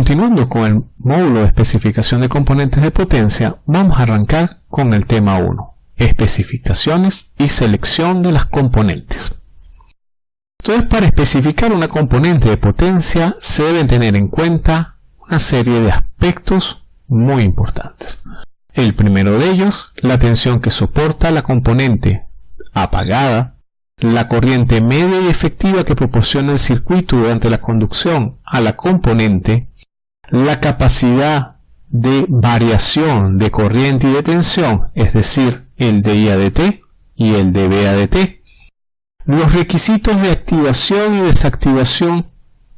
Continuando con el módulo de especificación de componentes de potencia, vamos a arrancar con el tema 1, especificaciones y selección de las componentes. Entonces, para especificar una componente de potencia se deben tener en cuenta una serie de aspectos muy importantes. El primero de ellos, la tensión que soporta la componente apagada, la corriente media y efectiva que proporciona el circuito durante la conducción a la componente, la capacidad de variación de corriente y de tensión, es decir, el de IADT y el de BADT, los requisitos de activación y desactivación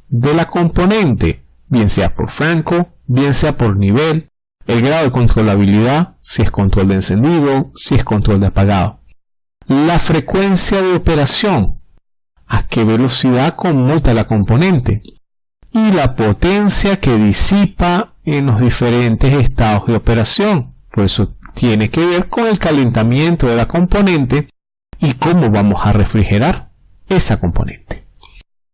de la componente, bien sea por franco, bien sea por nivel, el grado de controlabilidad, si es control de encendido, si es control de apagado. La frecuencia de operación, a qué velocidad conmuta la componente. Y la potencia que disipa en los diferentes estados de operación. Por eso tiene que ver con el calentamiento de la componente y cómo vamos a refrigerar esa componente.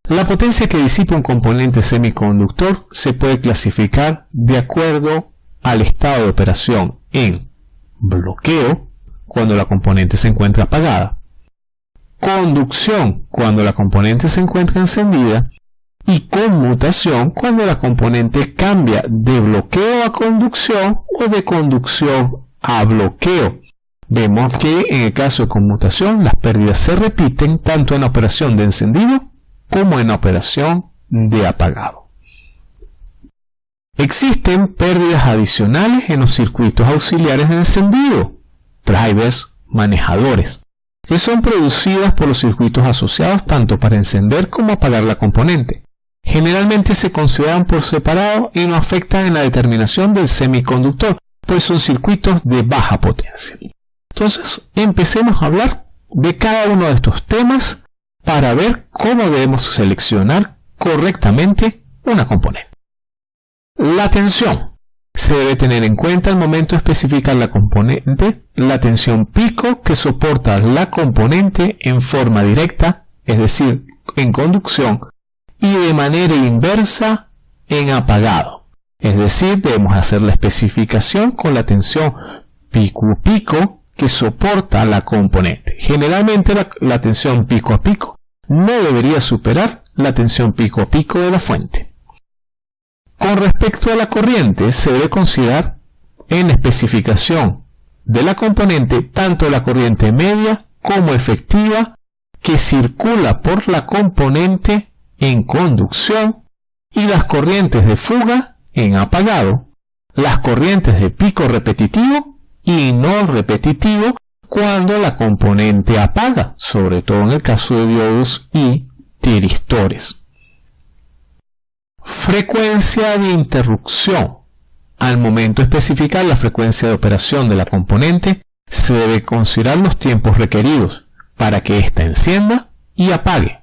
La potencia que disipa un componente semiconductor se puede clasificar de acuerdo al estado de operación en bloqueo, cuando la componente se encuentra apagada, conducción, cuando la componente se encuentra encendida, y conmutación, cuando la componente cambia de bloqueo a conducción o de conducción a bloqueo, Vemos que en el caso de conmutación las pérdidas se repiten tanto en la operación de encendido como en la operación de apagado. Existen pérdidas adicionales en los circuitos auxiliares de encendido, drivers, manejadores, que son producidas por los circuitos asociados tanto para encender como apagar la componente. Generalmente se consideran por separado y no afectan en la determinación del semiconductor, pues son circuitos de baja potencia. Entonces, empecemos a hablar de cada uno de estos temas para ver cómo debemos seleccionar correctamente una componente. La tensión. Se debe tener en cuenta al momento de especificar la componente la tensión pico que soporta la componente en forma directa, es decir, en conducción, y de manera inversa en apagado. Es decir, debemos hacer la especificación con la tensión pico-pico que soporta la componente. Generalmente la, tensión pico a pico no debería superar la tensión pico a pico de la fuente. Con respecto a la corriente, se debe considerar en la especificación de la componente tanto la corriente media como efectiva que circula por la componente en conducción y las corrientes de fuga en apagado, las corrientes de pico repetitivo y no repetitivo cuando la componente apaga, sobre todo en el caso de diodos y tiristores. Frecuencia de interrupción. Al momento de especificar la frecuencia de operación de la componente, se debe considerar los tiempos requeridos para que ésta encienda y apague.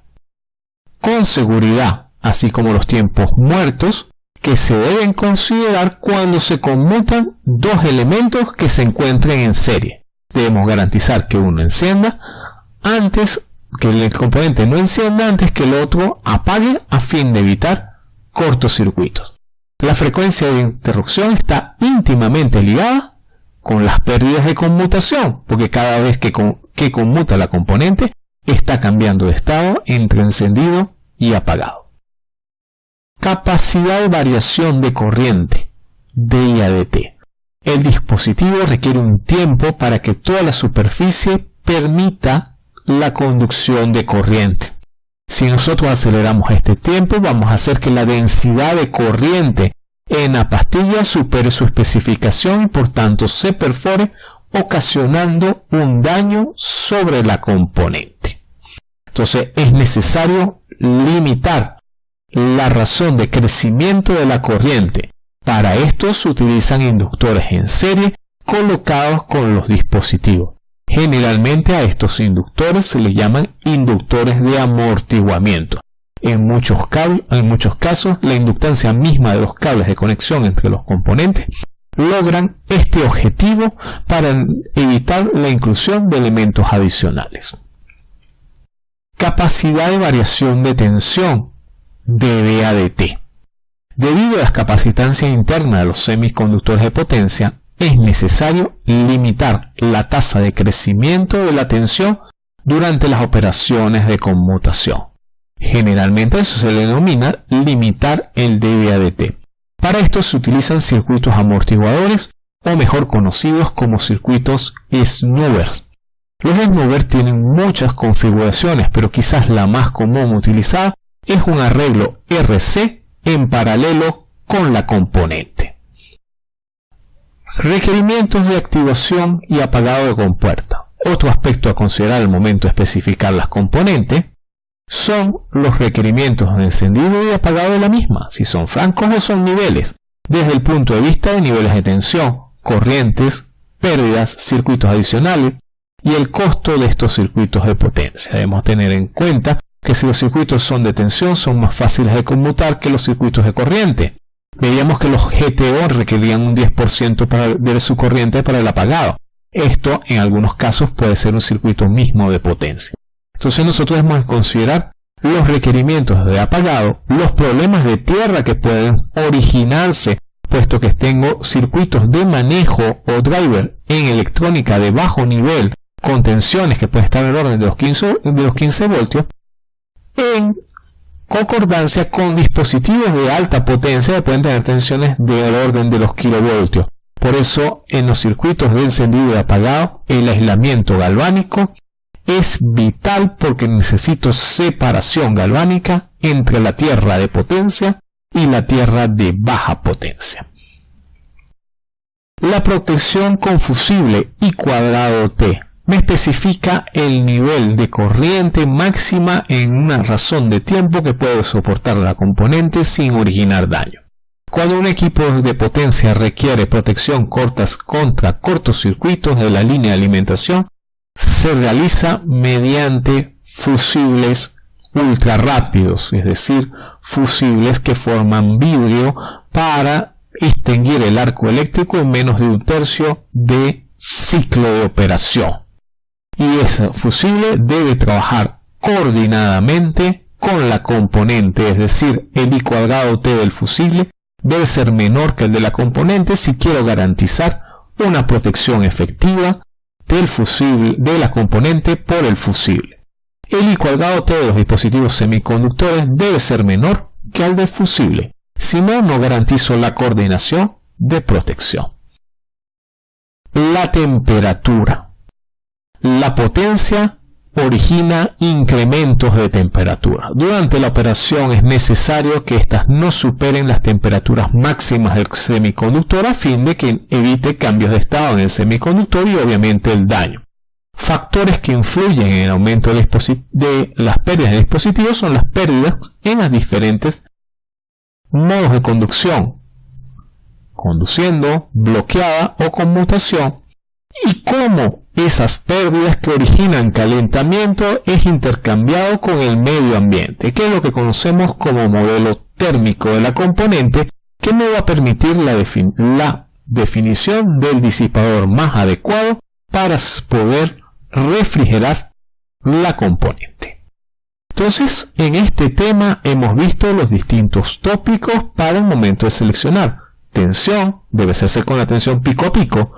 Con seguridad, así como los tiempos muertos, que se deben considerar cuando se conmutan dos elementos que se encuentren en serie. Debemos garantizar que uno encienda antes que el componente no encienda antes que el otro apague a fin de evitar cortocircuitos. La frecuencia de interrupción está íntimamente ligada con las pérdidas de conmutación, porque cada vez que, que conmuta la componente está cambiando de estado entre encendido y apagado. Capacidad de variación de corriente, DIADT. El dispositivo requiere un tiempo para que toda la superficie permita la conducción de corriente. Si nosotros aceleramos este tiempo, vamos a hacer que la densidad de corriente en la pastilla supere su especificación y por tanto se perfore, ocasionando un daño sobre la componente. Entonces es necesario limitar la razón de crecimiento de la corriente. Para esto se utilizan inductores en serie colocados con los dispositivos. Generalmente a estos inductores se les llaman inductores de amortiguamiento. En muchos, en muchos casos, la inductancia misma de los cables de conexión entre los componentes logran este objetivo para evitar la inclusión de elementos adicionales. Capacidad de variación de tensión DDADT. Debido a la capacitancia interna de los semiconductores de potencia, es necesario limitar la tasa de crecimiento de la tensión durante las operaciones de conmutación. Generalmente eso se denomina limitar el dB/dt. Para esto se utilizan circuitos amortiguadores o mejor conocidos como circuitos snoover. Los snoover tienen muchas configuraciones, pero quizás la más común utilizada es un arreglo RC en paralelo con la componente. Requerimientos de activación y apagado de compuerta. Otro aspecto a considerar al momento de especificar las componentes son los requerimientos de encendido y apagado de la misma, si son francos o son niveles, desde el punto de vista de niveles de tensión, corrientes, pérdidas, circuitos adicionales y el costo de estos circuitos de potencia. Debemos tener en cuenta que si los circuitos son de tensión son más fáciles de conmutar que los circuitos de corriente. Veíamos que los GTO requerían un 10% de su corriente para el apagado. Esto en algunos casos puede ser un circuito mismo de potencia. Entonces nosotros debemos considerar los requerimientos de apagado, los problemas de tierra que pueden originarse puesto que tengo circuitos de manejo o driver en electrónica de bajo nivel con tensiones que pueden estar en el orden de los 15, de los 15 voltios, en concordancia con dispositivos de alta potencia que pueden tener tensiones del orden de los kilovoltios. Por eso, en los circuitos de encendido y apagado, el aislamiento galvánico es vital porque necesito separación galvánica entre la tierra de potencia y la tierra de baja potencia. La protección con fusible y cuadrado T me especifica el nivel de corriente máxima en una razón de tiempo que puede soportar la componente sin originar daño. Cuando un equipo de potencia requiere protección cortas contra cortocircuitos de la línea de alimentación, se realiza mediante fusibles ultra rápidos, es decir, fusibles que forman vidrio para extinguir el arco eléctrico en menos de un tercio de ciclo de operación y ese fusible debe trabajar coordinadamente con la componente, es decir, el I cuadrado T del fusible debe ser menor que el de la componente si quiero garantizar una protección efectiva del fusible, de la componente por el fusible. El I cuadrado T de los dispositivos semiconductores debe ser menor que el del fusible, si no, no garantizo la coordinación de protección. La temperatura. La potencia origina incrementos de temperatura. Durante la operación es necesario que éstas no superen las temperaturas máximas del semiconductor a fin de que evite cambios de estado en el semiconductor y obviamente el daño. Factores que influyen en el aumento de las pérdidas de dispositivos son las pérdidas en los diferentes modos de conducción, conduciendo, bloqueada o conmutación, y cómo esas pérdidas que originan calentamiento es intercambiado con el medio ambiente, que es lo que conocemos como modelo térmico de la componente, que me va a permitir la, la definición del disipador más adecuado para poder refrigerar la componente. Entonces, en este tema hemos visto los distintos tópicos para el momento de seleccionar. Tensión debe hacerse con la tensión pico a pico,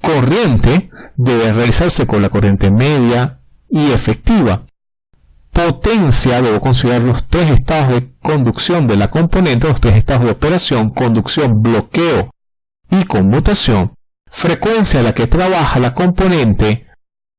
corriente debe realizarse con la corriente media y efectiva. Potencia, debo considerar los tres estados de conducción de la componente, los tres estados de operación, conducción, bloqueo y conmutación. Frecuencia a la que trabaja la componente.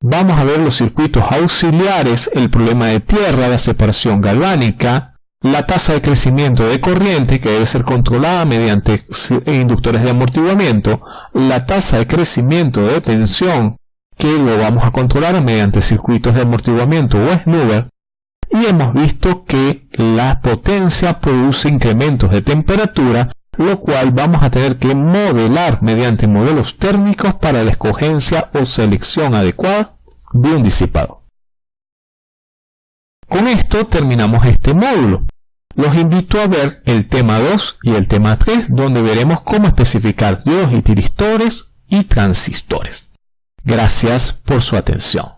Vamos a ver los circuitos auxiliares, el problema de tierra, la separación galvánica, la tasa de crecimiento de corriente que debe ser controlada mediante inductores de amortiguamiento, la tasa de crecimiento de tensión que lo vamos a controlar mediante circuitos de amortiguamiento o snoover, y hemos visto que la potencia produce incrementos de temperatura, lo cual vamos a tener que modelar mediante modelos térmicos para la escogencia o selección adecuada de un disipado. Con esto terminamos este módulo. Los invito a ver el tema 2 y el tema 3 donde veremos cómo especificar diodos y y transistores. Gracias por su atención.